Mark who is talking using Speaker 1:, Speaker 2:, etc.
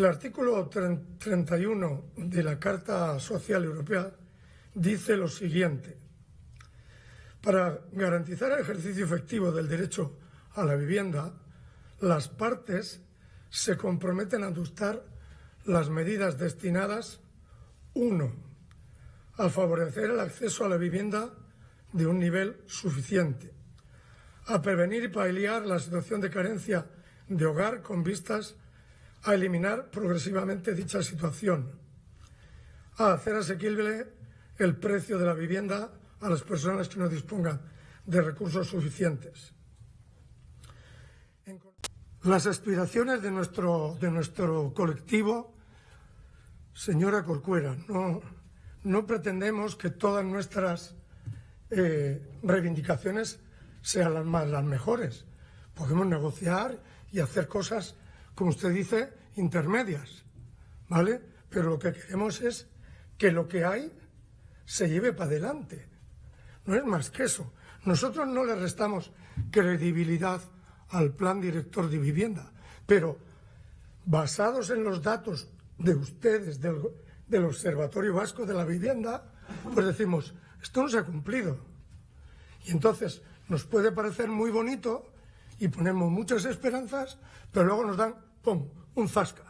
Speaker 1: El artículo 31 de la Carta Social Europea dice lo siguiente. Para garantizar el ejercicio efectivo del derecho a la vivienda, las partes se comprometen a adoptar las medidas destinadas, uno, a favorecer el acceso a la vivienda de un nivel suficiente, a prevenir y paliar la situación de carencia de hogar con vistas a eliminar progresivamente dicha situación, a hacer asequible el precio de la vivienda a las personas que no dispongan de recursos suficientes. Las aspiraciones de nuestro, de nuestro colectivo, señora Corcuera, no, no pretendemos que todas nuestras eh, reivindicaciones sean las, las mejores. Podemos negociar y hacer cosas, como usted dice, intermedias, ¿vale? Pero lo que queremos es que lo que hay se lleve para adelante. No es más que eso. Nosotros no le restamos credibilidad al plan director de vivienda, pero basados en los datos de ustedes, del, del Observatorio Vasco de la Vivienda, pues decimos, esto no se ha cumplido. Y entonces nos puede parecer muy bonito y ponemos muchas esperanzas, pero luego nos dan, ¡pum!, un zasca.